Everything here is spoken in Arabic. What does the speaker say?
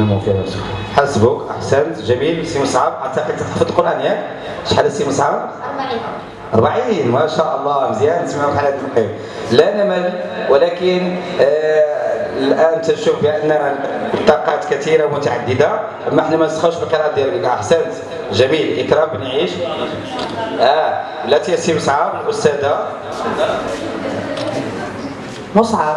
نفسك حسبك أحسنت جميل. سي مصعب اعتقد تحفظ القرآن ياك شحال سي مصعب؟ 40 ما شاء الله. مزيان. نسمعوا بحال هذا القيم لا نمل ولكن آه الآن تشوف بأن الطاقات كثيرة ومتعددة. أما إحنا ما نسخوش بالقراءه ديالك. أحسنت جميل. إكرام بن عيش. آه يا سي مصعب الاستاذه مصعب.